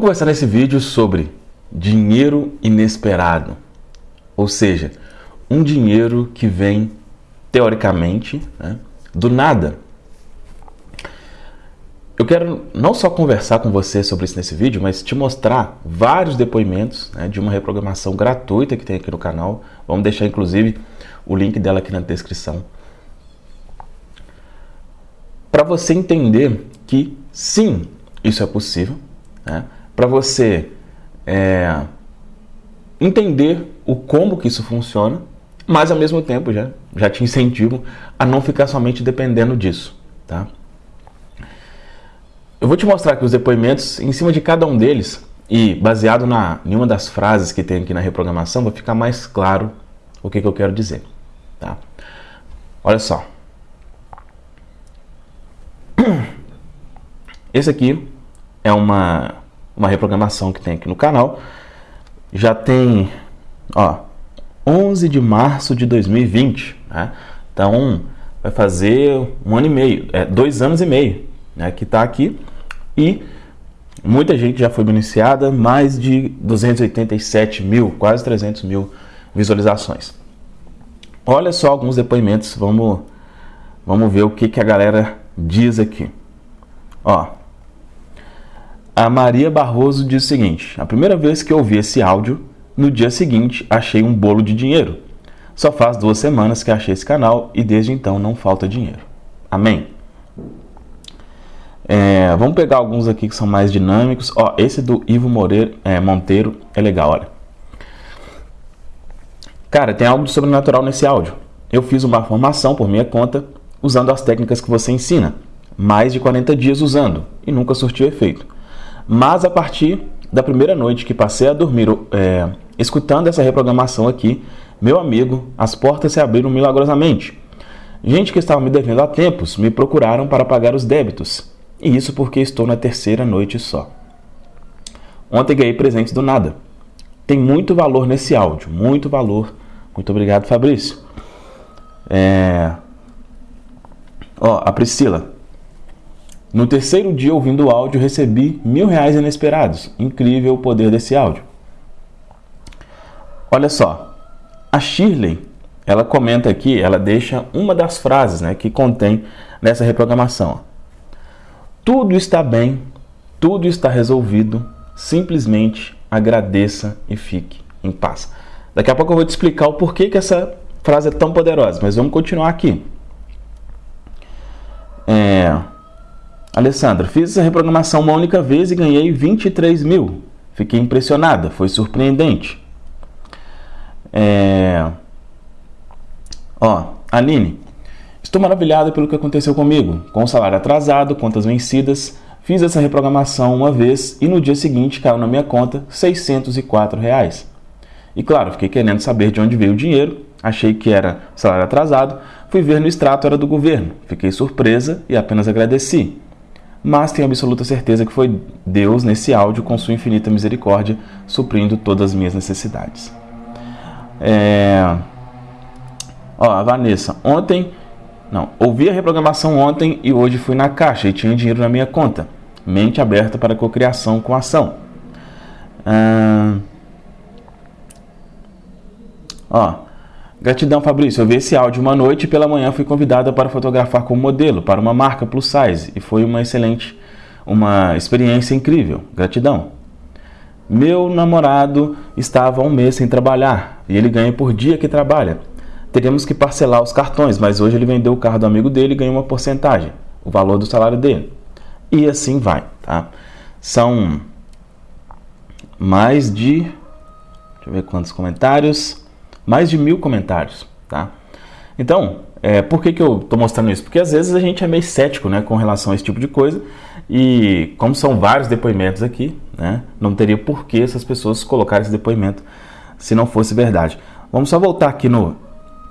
Vamos conversar nesse vídeo sobre dinheiro inesperado, ou seja, um dinheiro que vem teoricamente né, do nada. Eu quero não só conversar com você sobre isso nesse vídeo, mas te mostrar vários depoimentos né, de uma reprogramação gratuita que tem aqui no canal. Vamos deixar inclusive o link dela aqui na descrição. Para você entender que sim, isso é possível, né? Para você é, entender o como que isso funciona, mas ao mesmo tempo já, já te incentivo a não ficar somente dependendo disso. Tá? Eu vou te mostrar aqui os depoimentos em cima de cada um deles e baseado na, em uma das frases que tem aqui na reprogramação, vai ficar mais claro o que, que eu quero dizer. Tá? Olha só. Esse aqui é uma, uma reprogramação que tem aqui no canal. Já tem, ó, 11 de março de 2020, né? Então, vai fazer um ano e meio, é, dois anos e meio, né? Que está aqui. E muita gente já foi beneficiada, mais de 287 mil, quase 300 mil visualizações. Olha só alguns depoimentos, vamos, vamos ver o que, que a galera diz aqui. Ó, a Maria Barroso diz o seguinte: A primeira vez que ouvi esse áudio, no dia seguinte achei um bolo de dinheiro. Só faz duas semanas que achei esse canal e desde então não falta dinheiro. Amém. É, vamos pegar alguns aqui que são mais dinâmicos. Ó, esse do Ivo Moreira, é, Monteiro é legal, olha. Cara, tem algo de sobrenatural nesse áudio. Eu fiz uma formação por minha conta usando as técnicas que você ensina. Mais de 40 dias usando e nunca surtiu efeito. Mas a partir da primeira noite que passei a dormir é, escutando essa reprogramação aqui, meu amigo, as portas se abriram milagrosamente. Gente que estava me devendo há tempos me procuraram para pagar os débitos. E isso porque estou na terceira noite só. Ontem ganhei presente do nada. Tem muito valor nesse áudio, muito valor. Muito obrigado, Fabrício. É... Ó, a Priscila. No terceiro dia ouvindo o áudio, recebi mil reais inesperados. Incrível o poder desse áudio. Olha só, a Shirley, ela comenta aqui, ela deixa uma das frases né, que contém nessa reprogramação. Tudo está bem, tudo está resolvido, simplesmente agradeça e fique em paz. Daqui a pouco eu vou te explicar o porquê que essa frase é tão poderosa, mas vamos continuar aqui. É... Alessandra, fiz essa reprogramação uma única vez e ganhei 23 mil. Fiquei impressionada, foi surpreendente. É... Ó, Aline, estou maravilhada pelo que aconteceu comigo. Com o salário atrasado, contas vencidas, fiz essa reprogramação uma vez e no dia seguinte caiu na minha conta 604 reais. E claro, fiquei querendo saber de onde veio o dinheiro, achei que era salário atrasado, fui ver no extrato era do governo. Fiquei surpresa e apenas agradeci. Mas tenho absoluta certeza que foi Deus nesse áudio com sua infinita misericórdia suprindo todas as minhas necessidades. É... Ó, a Vanessa, ontem, não, ouvi a reprogramação ontem e hoje fui na caixa e tinha dinheiro na minha conta. Mente aberta para cocriação com ação. Ah... Ó, gratidão Fabrício, eu vi esse áudio uma noite e pela manhã fui convidada para fotografar como modelo para uma marca plus size e foi uma excelente, uma experiência incrível. Gratidão. Meu namorado estava um mês sem trabalhar e ele ganha por dia que trabalha. Teríamos que parcelar os cartões, mas hoje ele vendeu o carro do amigo dele e ganhou uma porcentagem, o valor do salário dele. E assim vai, tá? São mais de, deixa eu ver quantos comentários, mais de mil comentários, tá? Então, é, por que, que eu estou mostrando isso? Porque às vezes a gente é meio cético né, com relação a esse tipo de coisa e como são vários depoimentos aqui, né, não teria por que essas pessoas colocarem esse depoimento se não fosse verdade. Vamos só voltar aqui no,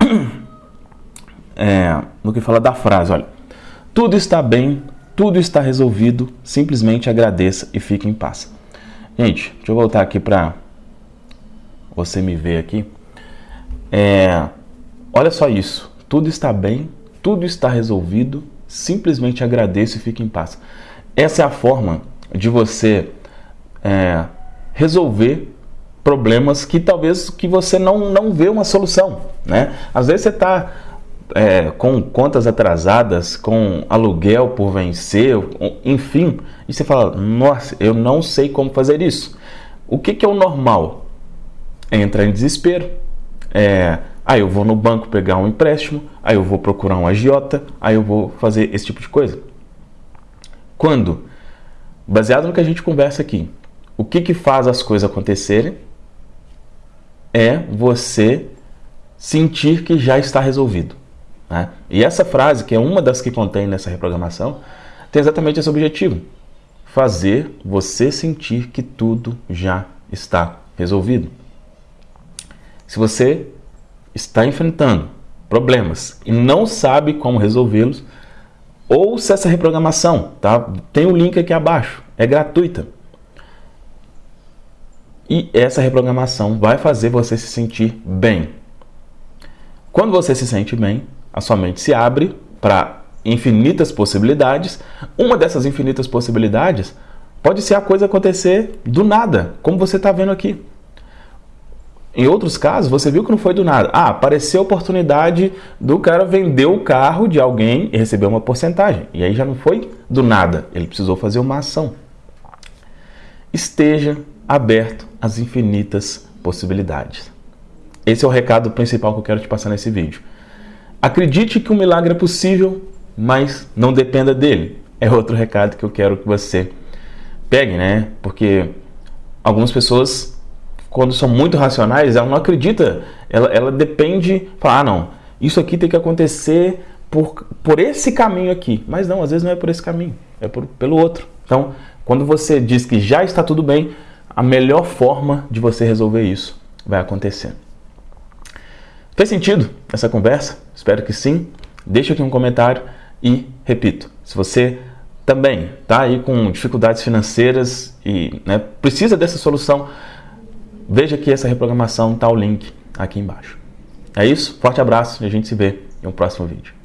é, no que fala da frase, olha. Tudo está bem, tudo está resolvido, simplesmente agradeça e fique em paz. Gente, deixa eu voltar aqui para você me ver aqui. É, olha só isso. Tudo está bem, tudo está resolvido. Simplesmente agradeça e fique em paz. Essa é a forma de você é, resolver problemas que talvez que você não, não vê uma solução. Né? Às vezes você está é, com contas atrasadas, com aluguel por vencer, enfim, e você fala, nossa, eu não sei como fazer isso. O que, que é o normal? Entrar em desespero, é, aí eu vou no banco pegar um empréstimo, aí eu vou procurar um agiota, aí eu vou fazer esse tipo de coisa. Quando, baseado no que a gente conversa aqui, o que, que faz as coisas acontecerem é você sentir que já está resolvido. Né? E essa frase, que é uma das que contém nessa reprogramação, tem exatamente esse objetivo: fazer você sentir que tudo já está resolvido. Se você está enfrentando problemas e não sabe como resolvê-los, ouça essa reprogramação, tá? Tem o um link aqui abaixo, é gratuita. E essa reprogramação vai fazer você se sentir bem. Quando você se sente bem, a sua mente se abre para infinitas possibilidades. Uma dessas infinitas possibilidades pode ser a coisa acontecer do nada, como você está vendo aqui. Em outros casos, você viu que não foi do nada. Ah, apareceu a oportunidade do cara vender o carro de alguém e receber uma porcentagem. E aí já não foi do nada, ele precisou fazer uma ação. Esteja aberto às infinitas possibilidades. Esse é o recado principal que eu quero te passar nesse vídeo. Acredite que um milagre é possível, mas não dependa dele. É outro recado que eu quero que você pegue, né? Porque algumas pessoas, quando são muito racionais, ela não acredita, ela, ela depende, fala, ah, não, isso aqui tem que acontecer por, por esse caminho aqui. Mas não, às vezes não é por esse caminho, é por, pelo outro. Então, quando você diz que já está tudo bem, a melhor forma de você resolver isso vai acontecer. Fez sentido essa conversa? Espero que sim. Deixa aqui um comentário e repito, se você também está aí com dificuldades financeiras e né, precisa dessa solução, veja que essa reprogramação está o link aqui embaixo. É isso, forte abraço e a gente se vê em um próximo vídeo.